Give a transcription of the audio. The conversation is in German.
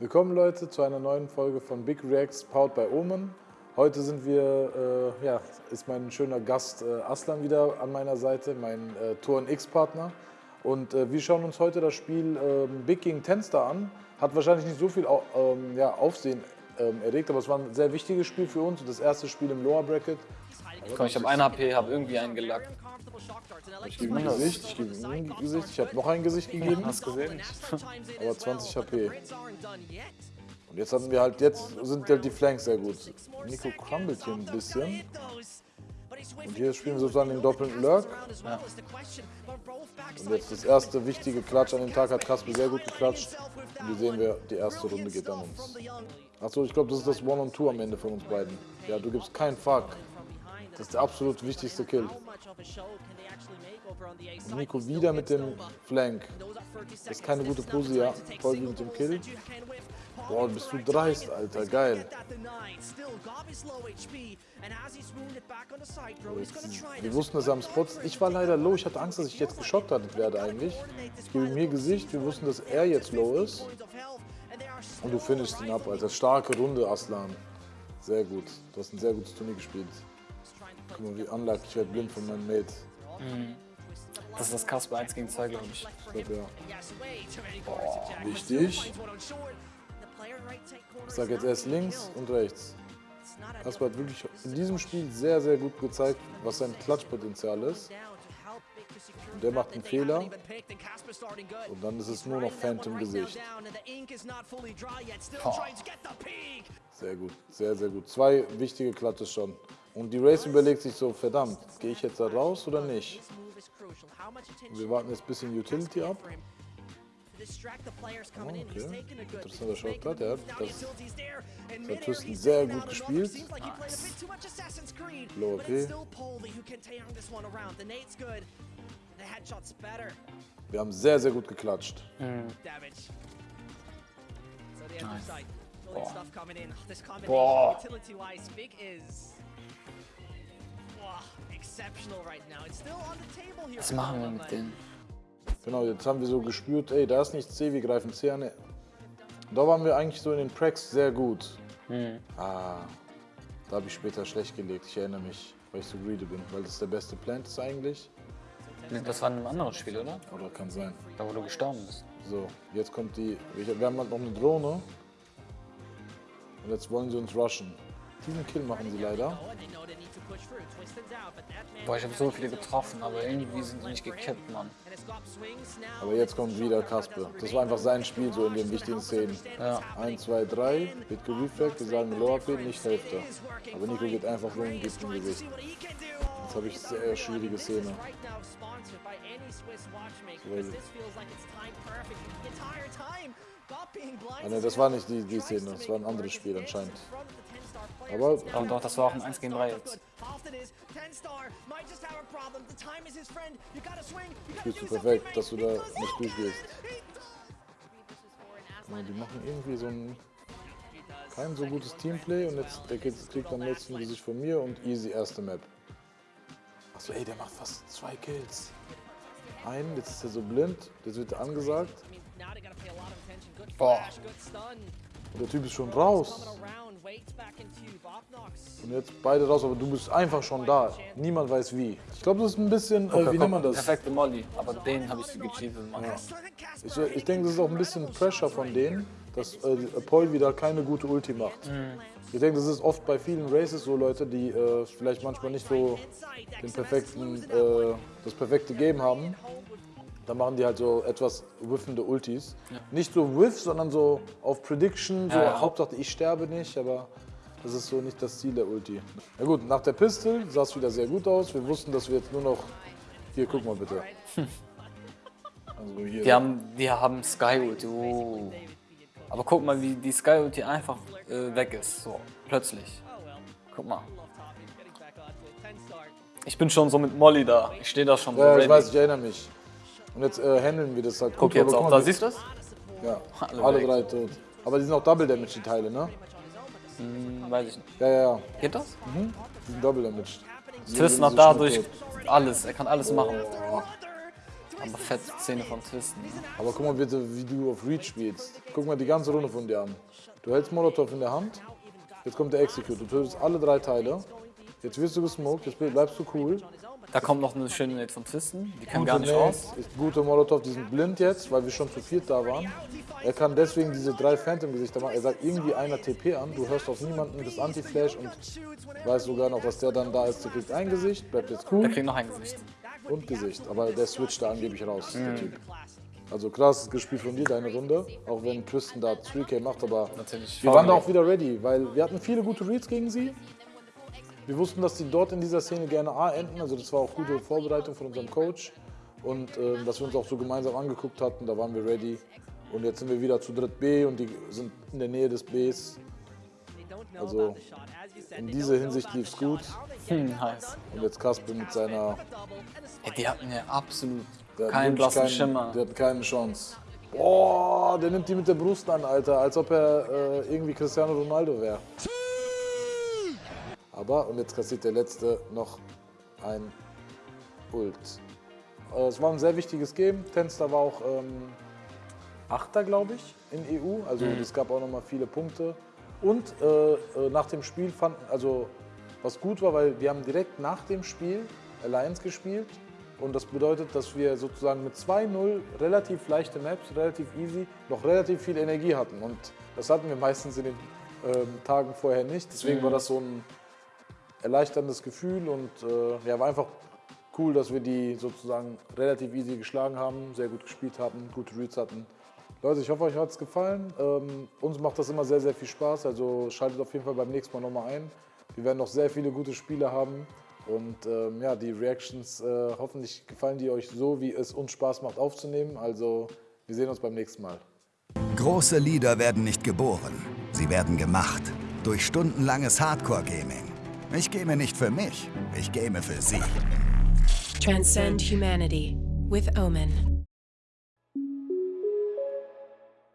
Willkommen Leute zu einer neuen Folge von Big Reacts powered by Omen. Heute sind wir, äh, ja, ist mein schöner Gast äh, Aslan wieder an meiner Seite, mein äh, Tour X-Partner. Und äh, wir schauen uns heute das Spiel ähm, Big gegen Tenstar an. Hat wahrscheinlich nicht so viel au ähm, ja, Aufsehen ähm, erregt, aber es war ein sehr wichtiges Spiel für uns. Das erste Spiel im Lower Bracket. Komm, ich habe ein HP, habe irgendwie einen gelackt. Ich gebe ihm ein Gesicht, ich gebe ihm ein Gesicht, ich habe noch ein Gesicht gegeben, Hast gesehen? aber 20 HP. Und jetzt hatten wir halt, jetzt sind halt die Flanks sehr gut. Nico crumbled hier ein bisschen. Und hier spielen wir sozusagen den doppelten Lurk. Ja. Und jetzt das erste wichtige Klatsch an dem Tag hat Kasper sehr gut geklatscht. Und hier sehen wir, die erste Runde geht an uns. Achso, ich glaube, das ist das One-on-Two am Ende von uns beiden. Ja, du gibst keinen Fuck. Das ist der absolut wichtigste Kill. Nico wieder mit dem Flank. Das ist keine gute Pose, ja. Voll mit dem Kill. Boah, bist du dreist, Alter. Geil. Wir wussten, dass er am Spot. Ich war leider low. Ich hatte Angst, dass ich jetzt geschockt werde eigentlich. Ich gebe hier Gesicht. Wir wussten, dass er jetzt low ist. Und du finishst ihn ab, Alter. Starke Runde, Aslan. Sehr gut. Du hast ein sehr gutes Turnier gespielt. Guck mal, wie unlucky. Ich werde blind von meinem Mate. Das ist das Kasper 1 gegen 2, glaube ich. Ich glaube, ja. Boah, wichtig. Ich sage jetzt erst links und rechts. Kasper hat wirklich in diesem Spiel sehr, sehr gut gezeigt, was sein Klatschpotenzial ist. Und der macht einen Fehler. Und dann ist es nur noch Phantom-Gesicht. Sehr gut, sehr, sehr gut. Zwei wichtige Klatsche schon. Und die Race überlegt sich so, verdammt, gehe ich jetzt da raus oder nicht? Wir warten jetzt ein bisschen Utility ab. Okay. Interessanter Shortcut, ja. Das, das hat Tristan sehr gut gespielt. Low OP. Wir haben sehr, sehr gut geklatscht. Boah. Was machen wir mit denen? Genau, jetzt haben wir so gespürt, ey, da ist nichts C, wir greifen C an. Da waren wir eigentlich so in den Pracks sehr gut. Ah, da habe ich später schlecht gelegt, ich erinnere mich, weil ich so greedy bin, weil das der beste Plant ist eigentlich. Das war in einem anderen Spiel, oder? Oder kann sein. Da, wo du gestorben bist. So, jetzt kommt die, wir haben halt noch eine Drohne. Und jetzt wollen sie uns rushen. Diesen Kill machen sie leider. Boah, ich habe so viele getroffen, aber irgendwie sind die nicht gekippt, Mann. Aber jetzt kommt wieder Kasper. Das war einfach sein Spiel so in den wichtigen Szenen. Ja. 1, 2, 3, wird gerefragt, wir sagen Lower AP, nicht Hälfte. Aber Nico geht einfach rum und gibt ihm Gewicht. Jetzt habe ich sehr schwierige Szene. Ah, ne, das war nicht die, die Szene, das war ein anderes Spiel anscheinend. Aber Doch, doch, das war auch ein 1 gegen 3 jetzt. spielst du perfekt, dass du da nicht durchgehst. Mal, die machen irgendwie so ein kein so gutes Teamplay und jetzt der kriegt kriegt am letzten Gesicht von mir und easy erste Map. Achso, ey, der macht fast zwei Kills. Einen, jetzt ist er so blind, jetzt wird er angesagt Boah. der Typ ist schon raus. Und jetzt beide raus, aber du bist einfach schon da. Niemand weiß wie. Ich glaube, das ist ein bisschen, äh, wie nennt man das? Perfekte Molly, aber den habe ich gecheatet, Mann. Ich, ich denke, das ist auch ein bisschen Pressure von denen, dass äh, Paul wieder keine gute Ulti macht. Ich denke, das ist oft bei vielen Races so Leute, die äh, vielleicht manchmal nicht so den perfekten, äh, das perfekte Game haben. Da machen die halt so etwas whiffende Ultis. Nicht so whiff, sondern so auf Prediction, so Ja, ja. Hauptsache ich sterbe nicht, aber das ist so nicht das Ziel der Ulti. Na gut, nach der Pistol sah es wieder sehr gut aus. Wir wussten, dass wir jetzt nur noch... Hier, guck mal bitte. Also hier. Die haben, die haben Sky Ulti. Oh. Aber guck mal, wie die Sky Ulti einfach äh, weg ist. So, plötzlich. Guck mal. Ich bin schon so mit Molly da. Ich stehe da schon so Ja, ich weiß, ich erinnere mich. Und jetzt äh, handeln wir das halt Guck gut. jetzt auch, da siehst du es? Ja, Alle alle drei tot. Aber die sind auch Double Damage, die Teile, ne? Hm, weiß ich nicht. Ja, ja, ja. Geht das? Die sind Double Damage. Tristan hat dadurch tot. alles. Er kann alles machen. Aber fette Szene von Twisten. Ne? Aber guck mal bitte, wie du auf Reach spielst. Guck mal die ganze Runde von dir an. Du hältst Molotov in der Hand, jetzt kommt der Execute. Du tötest alle drei Teile. Jetzt wirst du gesmoked, jetzt bleibst du cool. Da kommt noch eine schöne Nate von Twisten. Die Gute gar nicht Nate, raus. Ist gute Molotov, die sind blind jetzt, weil wir schon zu viert da waren. Er kann deswegen diese drei Phantom-Gesichter machen. Er sagt irgendwie einer TP an, du hörst auf niemanden das Anti-Flash und weißt sogar noch, dass der dann da ist. Der kriegt ein Gesicht, bleibt jetzt cool Der kriegt noch ein Gesicht. und Gesicht. Aber der switcht da angeblich raus, der Typ. Also krass gespielt von dir, deine Runde. Auch wenn Tristan da 3K macht, aber Natürlich. wir waren da auch wieder ready, weil wir hatten viele gute Reads gegen sie. Wir wussten, dass die dort in dieser Szene gerne A enden, also das war auch gute Vorbereitung von unserem Coach. Und äh, dass wir uns auch so gemeinsam angeguckt hatten, da waren wir ready. Und jetzt sind wir wieder zu dritt B und die sind in der Nähe des Bs. Also in dieser Hinsicht lief es gut. Hm, nice. Und jetzt Kasper mit seiner Ey, die hatten ja absolut keinen blassen keinen- Schimmer. Der hat keine Chance. Boah, der nimmt die mit der Brust an, Alter, als ob er äh, irgendwie Cristiano Ronaldo wäre. Aber, und jetzt kassiert der Letzte noch ein Ult. Äh, es war ein sehr wichtiges Game. Tenster war auch ähm, Achter, glaube ich, in EU. Also es gab auch noch mal viele Punkte. Und äh, äh, nach dem Spiel fanden, also was gut war, weil wir haben direkt nach dem Spiel Alliance gespielt. Und das bedeutet, dass wir sozusagen mit 2-0 relativ leichte Maps, relativ easy, noch relativ viel Energie hatten. Und das hatten wir meistens in den ähm, Tagen vorher nicht. Deswegen war das so ein erleichterndes Gefühl und äh, ja, war einfach cool, dass wir die sozusagen relativ easy geschlagen haben, sehr gut gespielt haben, gute Reads hatten. Leute, ich hoffe, euch hat es gefallen. Ähm, uns macht das immer sehr, sehr viel Spaß. Also schaltet auf jeden Fall beim nächsten Mal nochmal ein. Wir werden noch sehr viele gute Spiele haben. Und ähm, ja, die Reactions, äh, hoffentlich gefallen die euch so, wie es uns Spaß macht aufzunehmen. Also wir sehen uns beim nächsten Mal. Große Lieder werden nicht geboren, sie werden gemacht. Durch stundenlanges Hardcore-Gaming. Ich game nicht für mich, ich game für Sie. Transcend humanity with Omen.